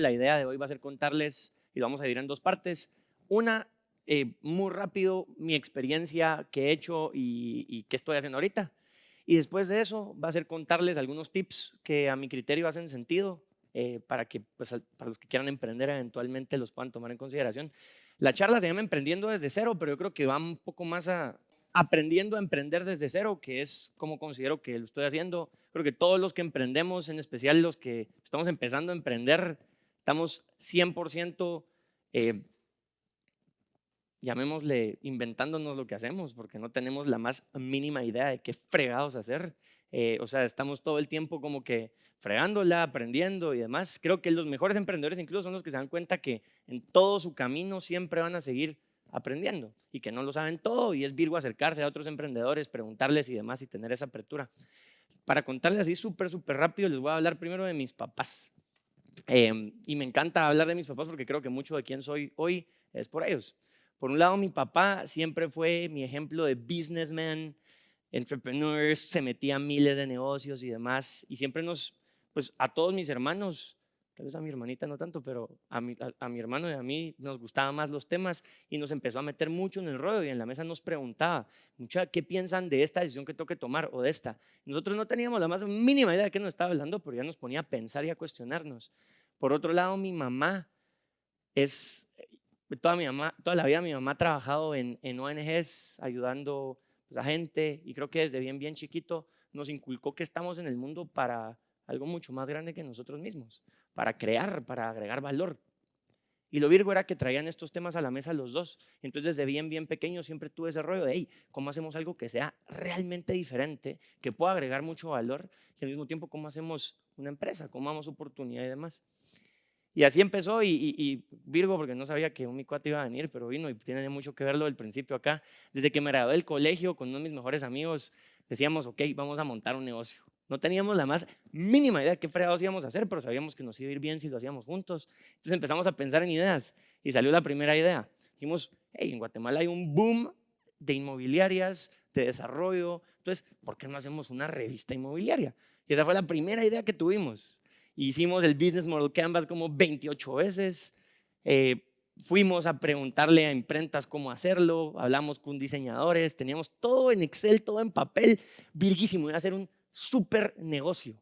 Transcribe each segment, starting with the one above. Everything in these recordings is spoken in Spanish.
la idea de hoy va a ser contarles, y lo vamos a dividir en dos partes. Una, eh, muy rápido, mi experiencia que he hecho y, y qué estoy haciendo ahorita. Y después de eso va a ser contarles algunos tips que a mi criterio hacen sentido eh, para que pues, para los que quieran emprender eventualmente los puedan tomar en consideración. La charla se llama Emprendiendo desde cero, pero yo creo que va un poco más a aprendiendo a emprender desde cero, que es como considero que lo estoy haciendo. Creo que todos los que emprendemos, en especial los que estamos empezando a emprender, estamos 100% eh, llamémosle inventándonos lo que hacemos, porque no tenemos la más mínima idea de qué fregados hacer. Eh, o sea, estamos todo el tiempo como que fregándola, aprendiendo y demás. Creo que los mejores emprendedores incluso son los que se dan cuenta que en todo su camino siempre van a seguir aprendiendo y que no lo saben todo y es Virgo acercarse a otros emprendedores, preguntarles y demás y tener esa apertura. Para contarles así súper, súper rápido, les voy a hablar primero de mis papás. Em, y me encanta hablar de mis papás porque creo que mucho de quién soy hoy es por ellos. Por un lado, mi papá siempre fue mi ejemplo de businessman, entrepreneur, se metía a miles de negocios y demás, y siempre nos, pues a todos mis hermanos, tal vez a mi hermanita no tanto, pero a mi, a, mi hermano y a mí nos gustaban más los temas y nos empezó a meter mucho en el rollo y en la mesa nos preguntaba, mucha, ¿qué piensan de esta decisión que tengo que tomar o de esta? Nosotros no teníamos la más mínima idea de qué nos estaba hablando, pero ya nos ponía a pensar y a cuestionarnos. Por otro lado, mi mamá es toda, mi mamá, toda la vida mi mamá ha trabajado en, en ONGs ayudando pues, a gente y creo que desde bien, bien chiquito nos inculcó que estamos en el mundo para algo mucho más grande que nosotros mismos, para crear, para agregar valor. Y lo virgo era que traían estos temas a la mesa los dos. Entonces, desde bien, bien pequeño siempre tuve ese rollo de, hey, ¿cómo hacemos algo que sea realmente diferente, que pueda agregar mucho valor y al mismo tiempo cómo hacemos una empresa, cómo damos oportunidad y demás? Y así empezó y, Virgo, porque no sabía que un mi cuate iba a venir, pero vino y tiene mucho que verlo del principio acá. Desde que me gradué del colegio con uno de mis mejores amigos, decíamos, ok, vamos a montar un negocio. No teníamos la más mínima idea de qué fregados íbamos a hacer, pero sabíamos que nos iba a ir bien si lo hacíamos juntos. Entonces empezamos a pensar en ideas y salió la primera idea. Dijimos, hey, en Guatemala hay un boom de inmobiliarias, de desarrollo, entonces, ¿por qué no hacemos una revista inmobiliaria? Y esa fue la primera idea que tuvimos. Hicimos el Business Model Canvas como 28 veces. Eh, fuimos a preguntarle a imprentas cómo hacerlo, hablamos con diseñadores, teníamos todo en Excel, todo en papel, virguísimo, iba a ser un súper negocio.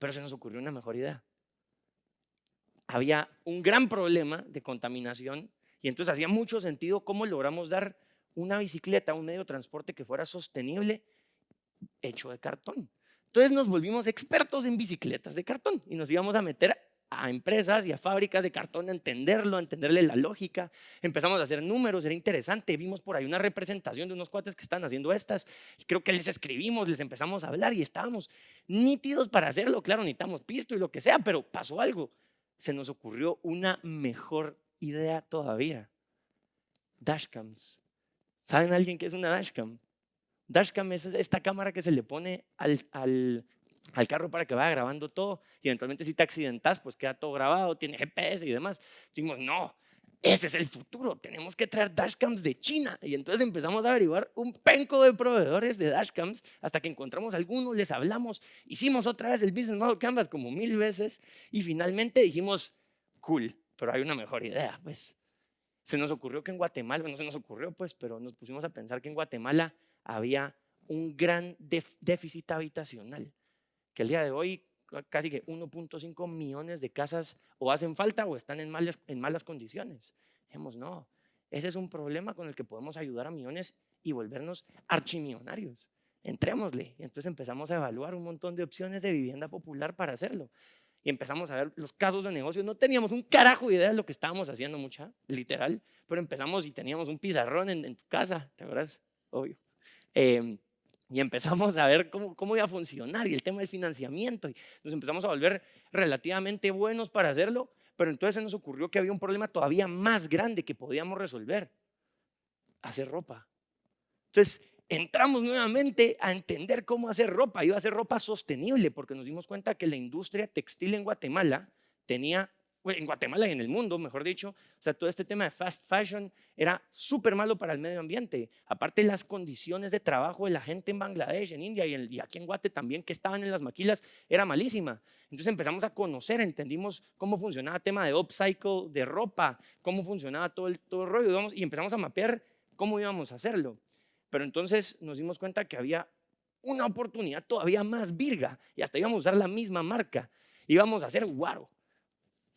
Pero se nos ocurrió una mejor idea. Había un gran problema de contaminación y entonces hacía mucho sentido cómo logramos dar una bicicleta, un medio de transporte que fuera sostenible hecho de cartón. Entonces nos volvimos expertos en bicicletas de cartón y nos íbamos a meter a empresas y a fábricas de cartón a entenderlo, a entenderle la lógica. Empezamos a hacer números, era interesante. Vimos por ahí una representación de unos cuates que están haciendo estas. Creo que les escribimos, les empezamos a hablar y estábamos nítidos para hacerlo. Claro, necesitamos pisto y lo que sea, pero pasó algo. Se nos ocurrió una mejor idea todavía. Dashcams. ¿Saben alguien qué es una dashcam? Dashcam es esta cámara que se le pone al, al, al, carro para que vaya grabando todo y eventualmente si te accidentas pues queda todo grabado, tiene GPS y demás. Dijimos, no, ese es el futuro, tenemos que traer dashcams de China. Y entonces empezamos a averiguar un penco de proveedores de dashcams hasta que encontramos algunos, les hablamos, hicimos otra vez el Business Model Canvas como mil veces y finalmente dijimos, cool, pero hay una mejor idea, pues. Se nos ocurrió que en Guatemala, no se nos ocurrió pues, pero nos pusimos a pensar que en Guatemala había un gran déficit habitacional, que el día de hoy casi que 1.5 millones de casas o hacen falta o están en malas, en malas condiciones. Decíamos, no, ese es un problema con el que podemos ayudar a millones y volvernos archimillonarios. Entrémosle. Y entonces empezamos a evaluar un montón de opciones de vivienda popular para hacerlo. Y empezamos a ver los casos de negocio. No teníamos un carajo idea de lo que estábamos haciendo, mucha, literal. Pero empezamos y teníamos un pizarrón en, en tu casa, ¿te acuerdas? Obvio. Em, y empezamos a ver cómo, cómo, iba a funcionar y el tema del financiamiento. Y nos empezamos a volver relativamente buenos para hacerlo, pero entonces se nos ocurrió que había un problema todavía más grande que podíamos resolver. Hacer ropa. Entonces entramos nuevamente a entender cómo hacer ropa. Iba a hacer ropa sostenible porque nos dimos cuenta que la industria textil en Guatemala tenía en Guatemala y en el mundo, mejor dicho, o sea, todo este tema de fast fashion era súper malo para el medio ambiente. Aparte, las condiciones de trabajo de la gente en Bangladesh, en India y, aquí en Guate también, que estaban en las maquilas, era malísima. Entonces empezamos a conocer, entendimos cómo funcionaba el tema de upcycle, de ropa, cómo funcionaba todo el, todo el rollo, y empezamos a mapear cómo íbamos a hacerlo. Pero entonces nos dimos cuenta que había una oportunidad todavía más virga y hasta íbamos a usar la misma marca. Íbamos a hacer guaro.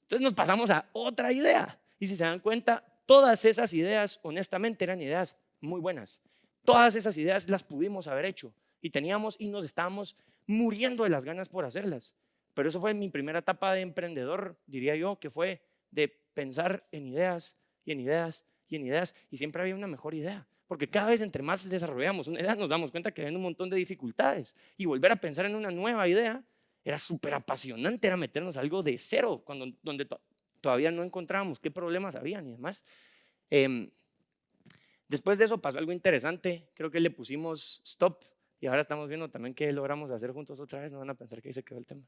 Entonces nos pasamos a otra idea. Y si se dan cuenta, todas esas ideas, honestamente, eran ideas muy buenas. Todas esas ideas las pudimos haber hecho y teníamos y nos estábamos muriendo de las ganas por hacerlas. Pero eso fue mi primera etapa de emprendedor, diría yo, que fue de pensar en ideas y en ideas y en ideas y siempre había una mejor idea. Porque cada vez entre más desarrollamos una idea nos damos cuenta que hay un montón de dificultades y volver a pensar en una nueva idea era súper apasionante, era meternos algo de cero, cuando, donde todavía no encontrábamos qué problemas habían y demás. Em, después de eso pasó algo interesante, creo que le pusimos stop y ahora estamos viendo también qué logramos hacer juntos otra vez, no van a pensar que ahí se quedó el tema.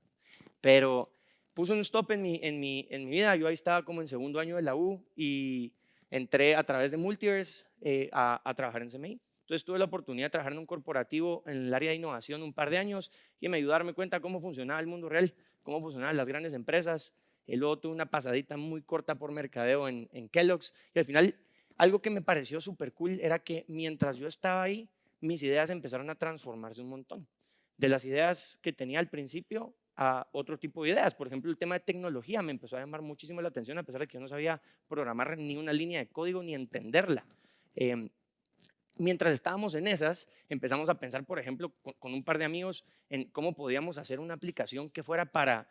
Pero puso un stop en mi, en, mi, en mi vida, yo ahí estaba como en segundo año de la U y entré a través de Multiverse eh, a, a trabajar en CMI. Entonces tuve la oportunidad de trabajar en un corporativo en el área de innovación un par de años y me ayudó a darme cuenta cómo funcionaba el mundo real, cómo funcionaban las grandes empresas. Y luego tuve una pasadita muy corta por mercadeo en, en Kellogg's y al final algo que me pareció súper cool era que mientras yo estaba ahí, mis ideas empezaron a transformarse un montón. De las ideas que tenía al principio a otro tipo de ideas. Por ejemplo, el tema de tecnología me empezó a llamar muchísimo la atención a pesar de que yo no sabía programar ni una línea de código ni entenderla. Eh, mientras estábamos en esas, empezamos a pensar, por ejemplo, con, un par de amigos en cómo podíamos hacer una aplicación que fuera para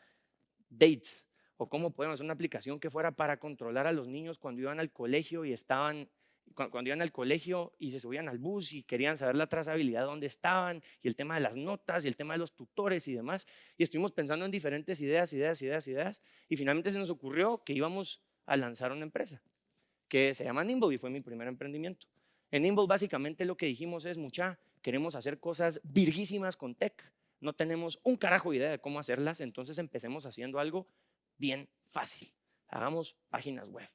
dates o cómo podíamos hacer una aplicación que fuera para controlar a los niños cuando iban al colegio y estaban cuando iban al colegio y se subían al bus y querían saber la trazabilidad de dónde estaban y el tema de las notas y el tema de los tutores y demás. Y estuvimos pensando en diferentes ideas, ideas, ideas, ideas. Y finalmente se nos ocurrió que íbamos a lanzar una empresa que se llama Nimble y fue mi primer emprendimiento. En Nimble básicamente lo que dijimos es, mucha, queremos hacer cosas virguísimas con tech. No tenemos un carajo idea de cómo hacerlas, entonces empecemos haciendo algo bien fácil. Hagamos páginas web.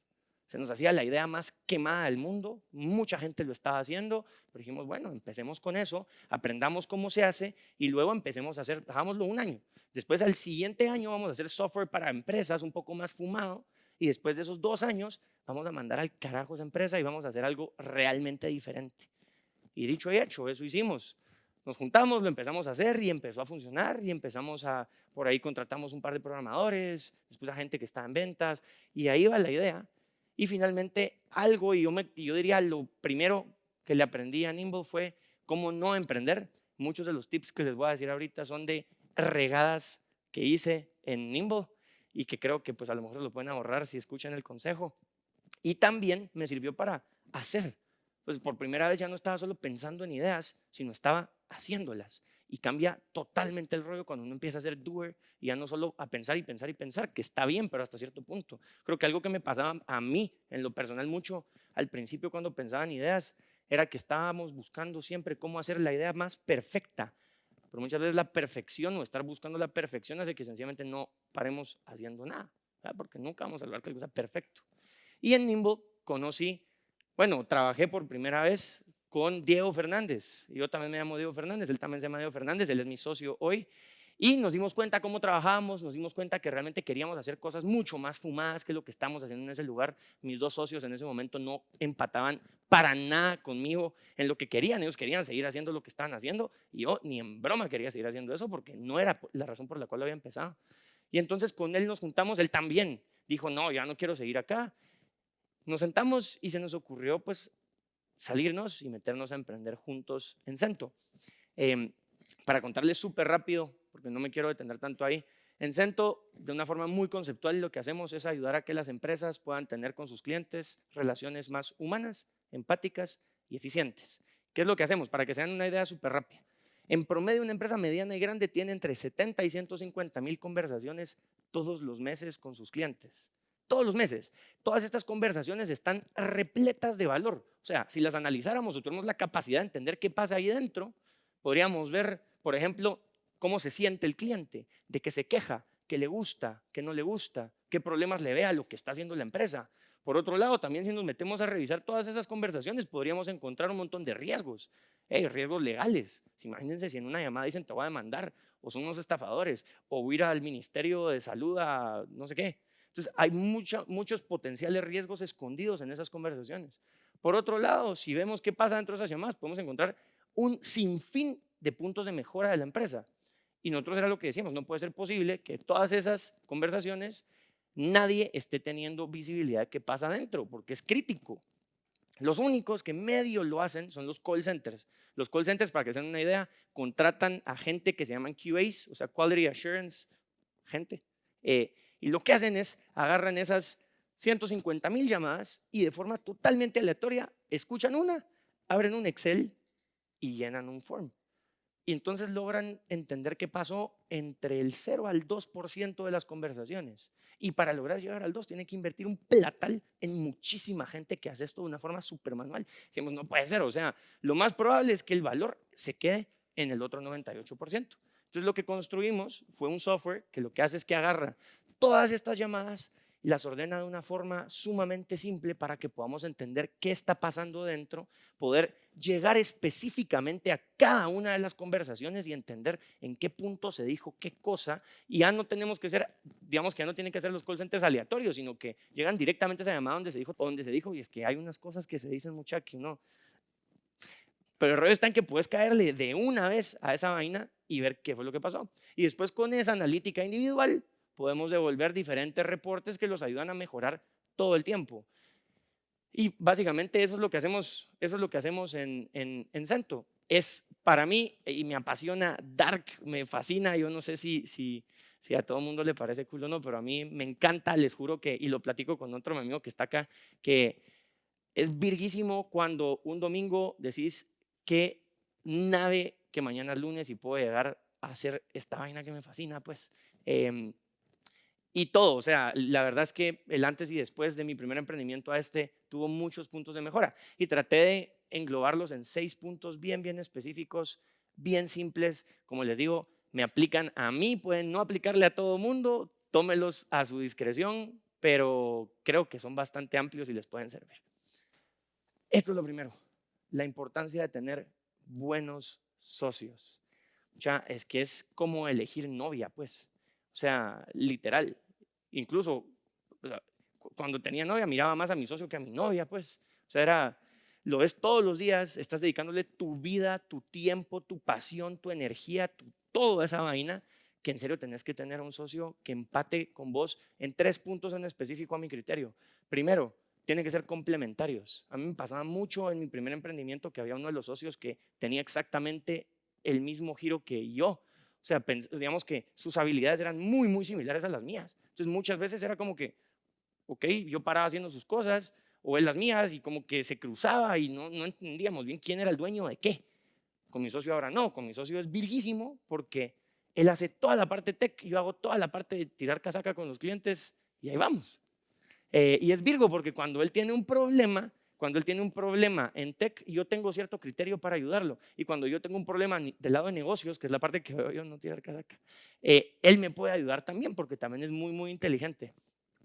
Se nos hacía la idea más quemada del mundo, mucha gente lo estaba haciendo, pero dijimos, bueno, empecemos con eso, aprendamos cómo se hace y luego empecemos a hacer, hagámoslo un año. Después al siguiente año vamos a hacer software para empresas un poco más fumado y después de esos dos años vamos a mandar al carajo esa empresa y vamos a hacer algo realmente diferente. Y dicho y hecho, eso hicimos. Nos juntamos, lo empezamos a hacer y empezó a funcionar y empezamos a, por ahí contratamos un par de programadores, después a gente que estaba en ventas y ahí va la idea. Y finalmente algo, y yo, yo diría lo primero que le aprendí a Nimble fue cómo no emprender. Muchos de los tips que les voy a decir ahorita son de regadas que hice en Nimble y que creo que pues a lo mejor se lo pueden ahorrar si escuchan el consejo. Y también me sirvió para hacer. Pues por primera vez ya no estaba solo pensando en ideas, sino estaba haciéndolas. Y cambia totalmente el rollo cuando uno empieza a ser doer y ya no solo a pensar y pensar y pensar, que está bien, pero hasta cierto punto. Creo que algo que me pasaba a mí en lo personal mucho al principio cuando pensaba en ideas era que estábamos buscando siempre cómo hacer la idea más perfecta. Pero muchas veces la perfección o estar buscando la perfección hace que sencillamente no paremos haciendo nada, porque nunca vamos a lograr que algo sea perfecto. Y en Nimble conocí, bueno, trabajé por primera vez con Diego Fernández. Yo también me llamo Diego Fernández, él también se llama Diego Fernández, él es mi socio hoy. Y nos dimos cuenta cómo trabajábamos, nos dimos cuenta que realmente queríamos hacer cosas mucho más fumadas que lo que estamos haciendo en ese lugar. Mis dos socios en ese momento no empataban para nada conmigo en lo que querían. Ellos querían seguir haciendo lo que estaban haciendo y yo ni en broma quería seguir haciendo eso porque no era la razón por la cual había empezado. Y entonces con él nos juntamos, él también dijo, no, ya no quiero seguir acá. Nos sentamos y se nos ocurrió pues salirnos y meternos a emprender juntos en Cento. Em, para contarles súper rápido, porque no me quiero detener tanto ahí, en Cento, de una forma muy conceptual, lo que hacemos es ayudar a que las empresas puedan tener con sus clientes relaciones más humanas, empáticas y eficientes. ¿Qué es lo que hacemos? Para que se una idea súper rápida. En promedio, una empresa mediana y grande tiene entre 70 y 150 mil conversaciones todos los meses con sus clientes todos los meses. Todas estas conversaciones están repletas de valor. O sea, si las analizáramos o tuviéramos la capacidad de entender qué pasa ahí dentro, podríamos ver, por ejemplo, cómo se siente el cliente, de qué se queja, qué le gusta, qué no le gusta, qué problemas le ve a lo que está haciendo la empresa. Por otro lado, también si nos metemos a revisar todas esas conversaciones, podríamos encontrar un montón de riesgos, riesgos legales. Imagínense si en una llamada dicen te voy a demandar, o son unos estafadores, o ir al Ministerio de Salud a no sé qué. Entonces, hay muchos potenciales riesgos escondidos en esas conversaciones. Por otro lado, si vemos qué pasa dentro de esas llamadas, podemos encontrar un sinfín de puntos de mejora de la empresa. Y nosotros era lo que decíamos, no puede ser posible que todas esas conversaciones nadie esté teniendo visibilidad de qué pasa adentro, porque es crítico. Los únicos que medio lo hacen son los call centers. Los call centers, para que se una idea, contratan a gente que se llaman QAs, o sea, Quality Assurance, gente. Eh, y lo que hacen es agarran esas 150 mil llamadas y de forma totalmente aleatoria escuchan una, abren un Excel y llenan un form. Y entonces logran entender qué pasó entre el 0 al 2% de las conversaciones. Y para lograr llegar al 2 tiene que invertir un platal en muchísima gente que hace esto de una forma súper manual. Decimos, no puede ser, o sea, lo más probable es que el valor se quede en el otro 98%. Entonces lo que construimos fue un software que lo que hace es que agarra todas estas llamadas y las ordena de una forma sumamente simple para que podamos entender qué está pasando dentro, poder llegar específicamente a cada una de las conversaciones y entender en qué punto se dijo qué cosa. Y ya no tenemos que ser, digamos que ya no tienen que ser los call centers aleatorios, sino que llegan directamente a esa llamada donde se dijo, donde se dijo, y es que hay unas cosas que se dicen mucha que no. Pero el rollo está en que puedes caerle de una vez a esa vaina y ver qué fue lo que pasó. Y después con esa analítica individual podemos devolver diferentes reportes que los ayudan a mejorar todo el tiempo. Y básicamente eso es lo que hacemos, eso es lo que hacemos en, en, en Cento. Es para mí, y me apasiona Dark, me fascina, yo no sé si, si, si a todo el mundo le parece cool o no, pero a mí me encanta, les juro que, y lo platico con otro amigo que está acá, que es virguísimo cuando un domingo decís que nave que mañana es lunes y puedo llegar a hacer esta vaina que me fascina, pues. Eh, y todo, o sea, la verdad es que el antes y después de mi primer emprendimiento a este tuvo muchos puntos de mejora y traté de englobarlos en seis puntos bien, bien específicos, bien simples, como les digo, me aplican a mí, pueden no aplicarle a todo mundo, tómelos a su discreción, pero creo que son bastante amplios y les pueden servir. Esto es lo primero, la importancia de tener buenos socios. Ya, es que es como elegir novia, pues. O sea, literal, Incluso cuando tenía novia miraba más a mi socio que a mi novia, pues. O sea, era, lo ves todos los días, estás dedicándole tu vida, tu tiempo, tu pasión, tu energía, tu, toda esa vaina, que en serio tenés que tener un socio que empate con vos en tres puntos en específico a mi criterio. Primero, tienen que ser complementarios. A mí me pasaba mucho en mi primer emprendimiento que había uno de los socios que tenía exactamente el mismo giro que yo. O sea, digamos que sus habilidades eran muy, muy similares a las mías. Entonces muchas veces era como que, ok, yo paraba haciendo sus cosas o él las mías y como que se cruzaba y no, no entendíamos bien quién era el dueño de qué. Con mi socio ahora no, con mi socio es virguísimo porque él hace toda la parte tech, yo hago toda la parte de tirar casaca con los clientes y ahí vamos. Eh, y es Virgo porque cuando él tiene un problema, cuando él tiene un problema en tech, yo tengo cierto criterio para ayudarlo. Y cuando yo tengo un problema del lado de negocios, que es la parte que veo yo no tirar casaca, eh, él me puede ayudar también porque también es muy, muy inteligente.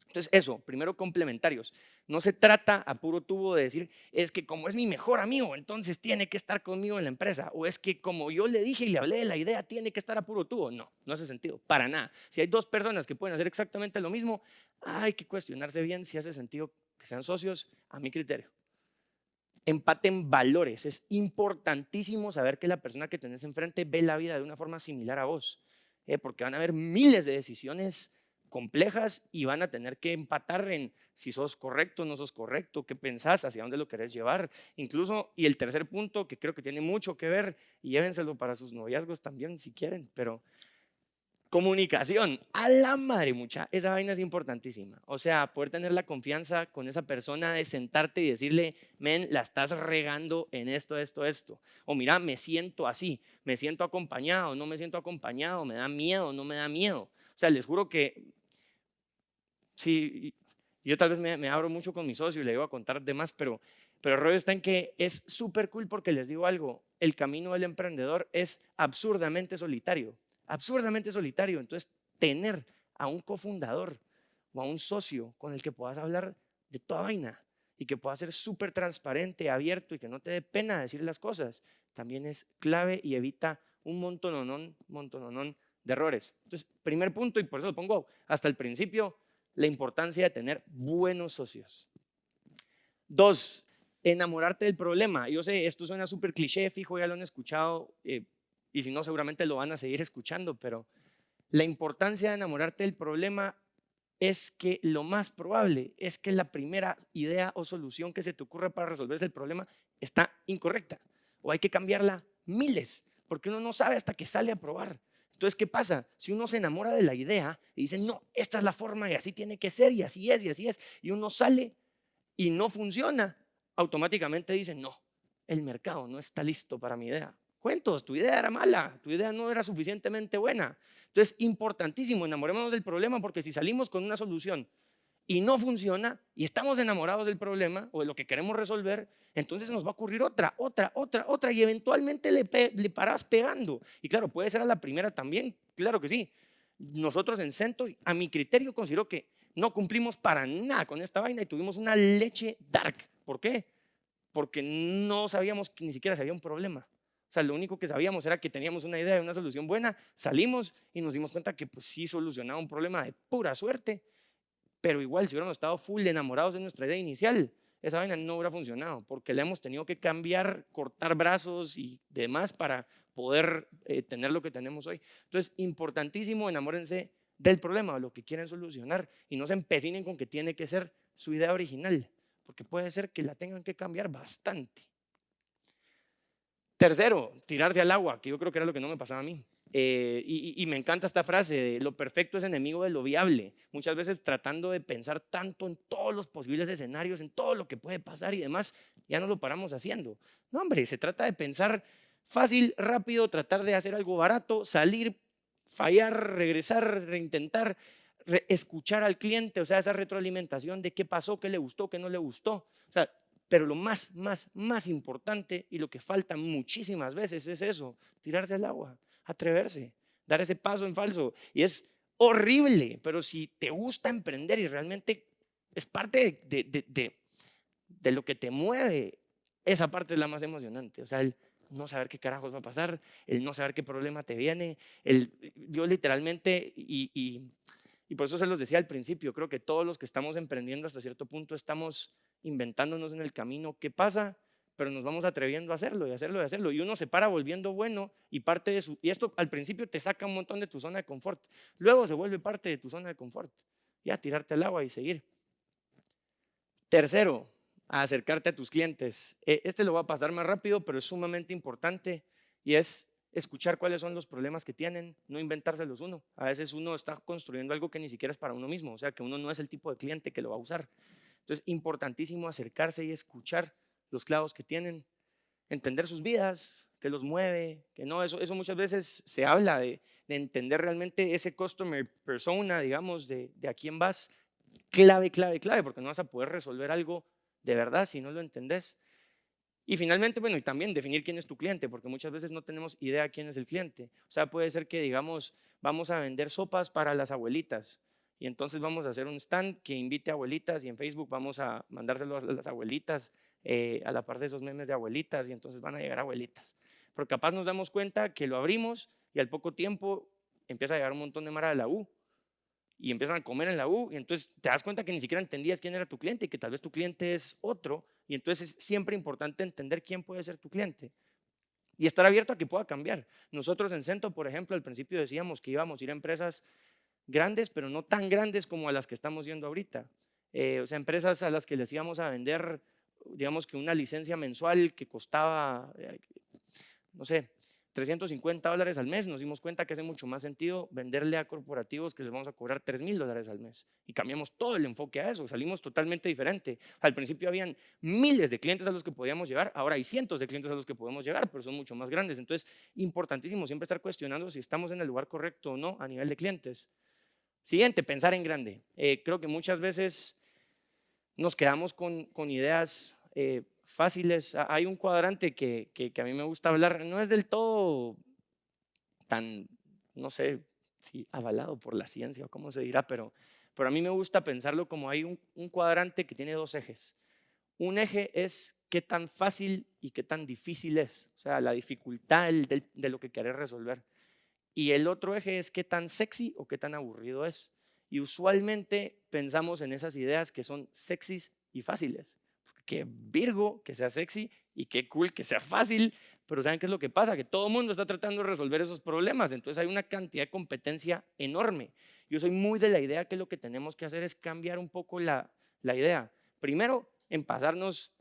Entonces, eso, primero complementarios. No se trata a puro tubo de decir, es que como es mi mejor amigo, entonces tiene que estar conmigo en la empresa. O es que como yo le dije y le hablé de la idea, tiene que estar a puro tubo. No, no hace sentido, para nada. Si hay dos personas que pueden hacer exactamente lo mismo, hay que cuestionarse bien si hace sentido que sean socios a mi criterio empaten valores. Es importantísimo saber que la persona que tenés enfrente ve la vida de una forma similar a vos, ¿eh? porque van a haber miles de decisiones complejas y van a tener que empatar en si sos correcto no sos correcto, qué pensás, hacia dónde lo querés llevar. Incluso, y el tercer punto que creo que tiene mucho que ver, y llévenselo para sus noviazgos también si quieren, pero Comunicación, a la madre mucha, esa vaina es importantísima. O sea, poder tener la confianza con esa persona de sentarte y decirle, men, la estás regando en esto, esto, esto. O mira, me siento así, me siento acompañado, no me siento acompañado, me da miedo, no me da miedo. O sea, les juro que, sí, yo tal vez me, abro mucho con mi socio y le digo a contar demás, pero, pero el rollo está en que es súper cool porque les digo algo, el camino del emprendedor es absurdamente solitario absurdamente solitario. Entonces, tener a un cofundador o a un socio con el que puedas hablar de toda vaina y que pueda ser súper transparente, abierto y que no te dé pena decir las cosas, también es clave y evita un montononón, montononón de errores. Entonces, primer punto, y por eso lo pongo hasta el principio, la importancia de tener buenos socios. Dos, enamorarte del problema. Yo sé, esto suena súper cliché, fijo, ya lo han escuchado, eh, y si no, seguramente lo van a seguir escuchando, pero la importancia de enamorarte del problema es que lo más probable es que la primera idea o solución que se te ocurra para resolver ese problema está incorrecta o hay que cambiarla miles, porque uno no sabe hasta que sale a probar. Entonces, ¿qué pasa? Si uno se enamora de la idea y dice, no, esta es la forma y así tiene que ser y así es y así es, y uno sale y no funciona, automáticamente dice, no, el mercado no está listo para mi idea. Cuentos, tu idea era mala, tu idea no era suficientemente buena. Entonces, importantísimo, enamorémonos del problema porque si salimos con una solución y no funciona y estamos enamorados del problema o de lo que queremos resolver, entonces nos va a ocurrir otra, otra, otra, otra y eventualmente le, le paras pegando. Y claro, puede ser a la primera también, claro que sí. Nosotros en Cento, a mi criterio, considero que no cumplimos para nada con esta vaina y tuvimos una leche dark. ¿Por qué? Porque no sabíamos que ni siquiera si había un problema. O sea, lo único que sabíamos era que teníamos una idea de una solución buena, salimos y nos dimos cuenta que pues sí solucionaba un problema de pura suerte, pero igual si hubiéramos estado full enamorados de nuestra idea inicial, esa vaina no hubiera funcionado, porque le hemos tenido que cambiar, cortar brazos y demás para poder eh, tener lo que tenemos hoy. Entonces, importantísimo, enamórense del problema, lo que quieren solucionar y no se empecinen con que tiene que ser su idea original, porque puede ser que la tengan que cambiar bastante. Tercero, tirarse al agua, que yo creo que era lo que no me pasaba a mí. Eh, y, me encanta esta frase lo perfecto es enemigo de lo viable. Muchas veces tratando de pensar tanto en todos los posibles escenarios, en todo lo que puede pasar y demás, ya no lo paramos haciendo. No, hombre, se trata de pensar fácil, rápido, tratar de hacer algo barato, salir, fallar, regresar, reintentar, escuchar al cliente, o sea, esa retroalimentación de qué pasó, qué le gustó, qué no le gustó. O sea, pero lo más, más, más importante y lo que falta muchísimas veces es eso, tirarse al agua, atreverse, dar ese paso en falso. Y es horrible, pero si te gusta emprender y realmente es parte de, de, de, lo que te mueve, esa parte es la más emocionante. O sea, el no saber qué carajos va a pasar, el no saber qué problema te viene, el, yo literalmente, y, y, y por eso se los decía al principio, creo que todos los que estamos emprendiendo hasta cierto punto estamos inventándonos en el camino qué pasa, pero nos vamos atreviendo a hacerlo y hacerlo y hacerlo. Y uno se para volviendo bueno y parte de su... Y esto al principio te saca un montón de tu zona de confort. Luego se vuelve parte de tu zona de confort. Ya tirarte al agua y seguir. Tercero, acercarte a tus clientes. E, este lo va a pasar más rápido, pero es sumamente importante y es escuchar cuáles son los problemas que tienen, no inventárselos uno. A veces uno está construyendo algo que ni siquiera es para uno mismo, o sea, que uno no es el tipo de cliente que lo va a usar. Entonces, importantísimo acercarse y escuchar los clavos que tienen, entender sus vidas, que los mueve, que no, eso, eso muchas veces se habla de, entender realmente ese customer persona, digamos, de, de a quién vas, clave, clave, clave, porque no vas a poder resolver algo de verdad si no lo entendés. Y finalmente, bueno, y también definir quién es tu cliente, porque muchas veces no tenemos idea quién es el cliente. O sea, puede ser que, digamos, vamos a vender sopas para las abuelitas y entonces vamos a hacer un stand que invite a abuelitas y en Facebook vamos a mandárselo a las abuelitas eh, a la par de esos memes de abuelitas y entonces van a llegar abuelitas. Pero capaz nos damos cuenta que lo abrimos y al poco tiempo empieza a llegar un montón de mara de la U y empiezan a comer en la U y entonces te das cuenta que ni siquiera entendías quién era tu cliente y que tal vez tu cliente es otro y entonces es siempre importante entender quién puede ser tu cliente y estar abierto a que pueda cambiar. Nosotros en Cento, por ejemplo, al principio decíamos que íbamos a ir a empresas grandes, pero no tan grandes como a las que estamos viendo ahorita. Eh, o sea, empresas a las que les íbamos a vender, digamos que una licencia mensual que costaba, eh, no sé, 350 dólares al mes, nos dimos cuenta que hace mucho más sentido venderle a corporativos que les vamos a cobrar 3 mil dólares al mes. Y cambiamos todo el enfoque a eso, salimos totalmente diferente. Al principio habían miles de clientes a los que podíamos llegar, ahora hay cientos de clientes a los que podemos llegar, pero son mucho más grandes. Entonces, importantísimo siempre estar cuestionando si estamos en el lugar correcto o no a nivel de clientes. Siguiente, pensar en grande. Eh, creo que muchas veces nos quedamos con, ideas eh, fáciles. Hay un cuadrante que, a mí me gusta hablar, no es del todo tan, no sé, sí, avalado por la ciencia o cómo se dirá, pero, pero a mí me gusta pensarlo como hay un, cuadrante que tiene dos ejes. Un eje es qué tan fácil y qué tan difícil es, o sea, la dificultad de, de lo que querés resolver. Y el otro eje es qué tan sexy o qué tan aburrido es. Y usualmente pensamos en esas ideas que son sexys y fáciles. Que Virgo, que sea sexy y qué cool que sea fácil, pero ¿saben qué es lo que pasa? Que todo el mundo está tratando de resolver esos problemas, entonces hay una cantidad de competencia enorme. Yo soy muy de la idea que lo que tenemos que hacer es cambiar un poco la, la idea. Primero, en pasarnos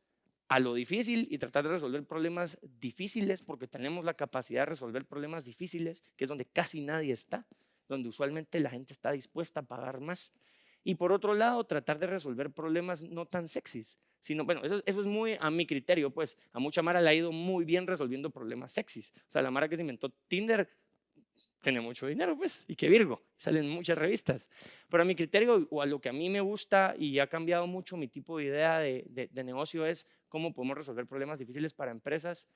a lo difícil y tratar de resolver problemas difíciles, porque tenemos la capacidad de resolver problemas difíciles, que es donde casi nadie está, donde usualmente la gente está dispuesta a pagar más. Y por otro lado, tratar de resolver problemas no tan sexys, sino, bueno, eso, eso es muy a mi criterio, pues a mucha Mara le ha ido muy bien resolviendo problemas sexys. O sea, la Mara que se inventó Tinder tiene mucho dinero, pues, y que Virgo, salen muchas revistas. Pero a mi criterio, o a lo que a mí me gusta y ha cambiado mucho mi tipo de idea de, de negocio es cómo podemos resolver problemas difíciles para empresas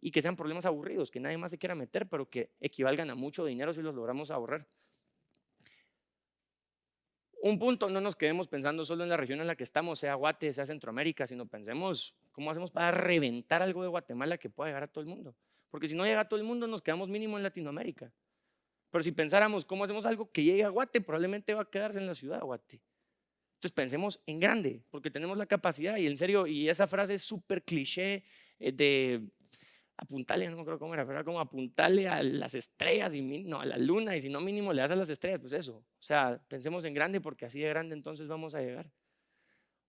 y que sean problemas aburridos, que nadie más se quiera meter, pero que equivalgan a mucho dinero si los logramos ahorrar. Un punto, no nos quedemos pensando solo en la región en la que estamos, sea Guate, sea Centroamérica, sino pensemos cómo hacemos para reventar algo de Guatemala que pueda llegar a todo el mundo. Porque si no llega a todo el mundo, nos quedamos mínimo en Latinoamérica. Pero si pensáramos cómo hacemos algo que llegue a Guate, probablemente va a quedarse en la ciudad de Guate. Entonces pensemos en grande, porque tenemos la capacidad y en serio, y esa frase es súper cliché eh, de apuntarle, no me acuerdo cómo era, pero era como apuntarle a las estrellas y no, a la luna y si no mínimo le das a las estrellas, pues eso. O sea, pensemos en grande porque así de grande entonces vamos a llegar.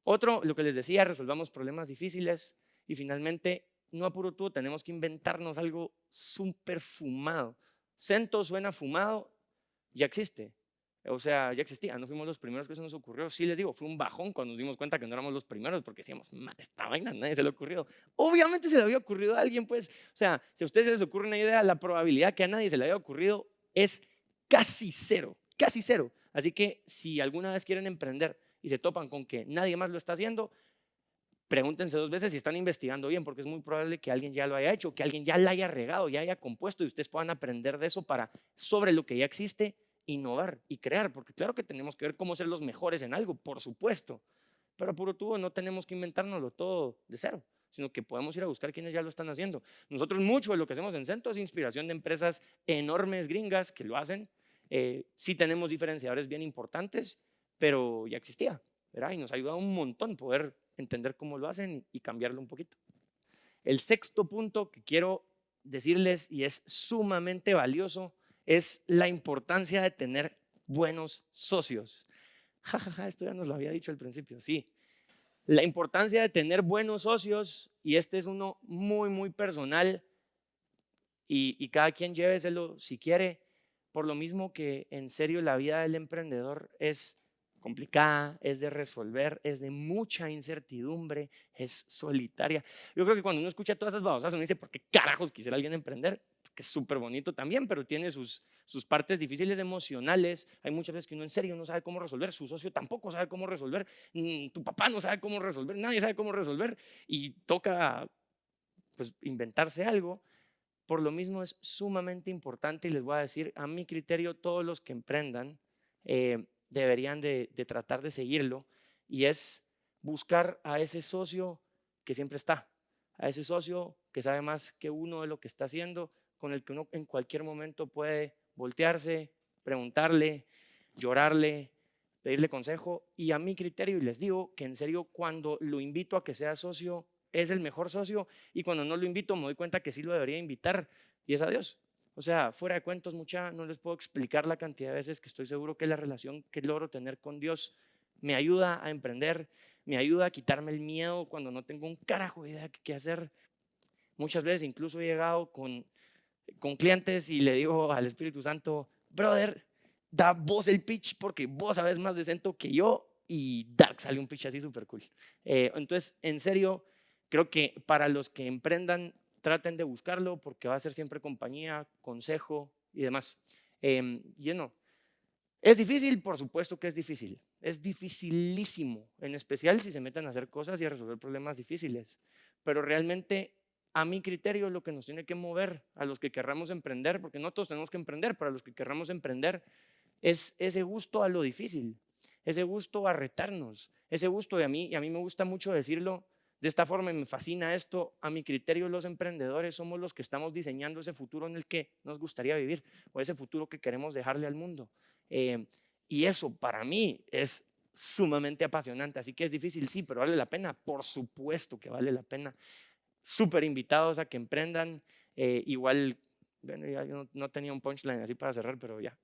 Otro, lo que les decía, resolvamos problemas difíciles y finalmente, no apuro tú, tenemos que inventarnos algo súper fumado. Cento suena fumado, ya existe. O sea, ya existía, no fuimos los primeros que se nos ocurrió. Sí les digo, fue un bajón cuando nos dimos cuenta que no éramos los primeros porque decíamos, esta vaina nadie se le ocurrió. Obviamente se le había ocurrido a alguien, pues, o sea, si a ustedes se les ocurre una idea, la probabilidad que a nadie se le haya ocurrido es casi cero, casi cero. Así que si alguna vez quieren emprender y se topan con que nadie más lo está haciendo, pregúntense dos veces si están investigando bien, porque es muy probable que alguien ya lo haya hecho, que alguien ya la haya regado, ya haya compuesto y ustedes puedan aprender de eso para sobre lo que ya existe innovar y crear, porque claro que tenemos que ver cómo ser los mejores en algo, por supuesto, pero puro tubo no tenemos que inventárnoslo todo de cero, sino que podemos ir a buscar quienes ya lo están haciendo. Nosotros mucho de lo que hacemos en Centro es inspiración de empresas enormes gringas que lo hacen, eh, sí tenemos diferenciadores bien importantes, pero ya existía, ¿verdad? Y nos ayuda un montón poder entender cómo lo hacen y cambiarlo un poquito. El sexto punto que quiero decirles y es sumamente valioso es la importancia de tener buenos socios. Ja, esto ya nos lo había dicho al principio, sí. La importancia de tener buenos socios, y este es uno muy, muy personal, y, y cada quien lléveselo si quiere, por lo mismo que en serio la vida del emprendedor es complicada, es de resolver, es de mucha incertidumbre, es solitaria. Yo creo que cuando uno escucha todas esas babosas, uno dice, ¿por qué carajos quisiera alguien emprender? que es súper bonito también, pero tiene sus, sus partes difíciles emocionales. Hay muchas veces que uno en serio no sabe cómo resolver, su socio tampoco sabe cómo resolver, tu papá no sabe cómo resolver, nadie sabe cómo resolver y toca pues, inventarse algo. Por lo mismo es sumamente importante y les voy a decir, a mi criterio, todos los que emprendan eh, deberían de, de tratar de seguirlo y es buscar a ese socio que siempre está, a ese socio que sabe más que uno de lo que está haciendo, con el que uno en cualquier momento puede voltearse, preguntarle, llorarle, pedirle consejo. Y a mi criterio, y les digo que en serio, cuando lo invito a que sea socio, es el mejor socio. Y cuando no lo invito, me doy cuenta que sí lo debería invitar. Y es a Dios. O sea, fuera de cuentos, mucha, no les puedo explicar la cantidad de veces que estoy seguro que la relación que logro tener con Dios me ayuda a emprender, me ayuda a quitarme el miedo cuando no tengo un carajo de idea de qué hacer. Muchas veces incluso he llegado con con clientes y le digo al Espíritu Santo, brother, da vos el pitch porque vos sabes más de que yo y Dark sale un pitch así súper cool. Eh, entonces, en serio, creo que para los que emprendan, traten de buscarlo porque va a ser siempre compañía, consejo y demás. Eh, lleno. ¿Es difícil? Por supuesto que es difícil. Es dificilísimo, en especial si se meten a hacer cosas y a resolver problemas difíciles. Pero realmente a mi criterio, lo que nos tiene que mover a los que querramos emprender, porque no todos tenemos que emprender, pero a los que querramos emprender, es ese gusto a lo difícil, ese gusto a retarnos, ese gusto de a mí, y a mí me gusta mucho decirlo de esta forma, me fascina esto, a mi criterio los emprendedores somos los que estamos diseñando ese futuro en el que nos gustaría vivir, o ese futuro que queremos dejarle al mundo. Eh, y eso para mí es sumamente apasionante, así que es difícil, sí, pero vale la pena, por supuesto que vale la pena. Súper invitados a que emprendan, eh, igual, bueno, ya yo no tenía un punchline así para cerrar, pero ya,